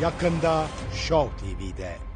yakında Show TV'de.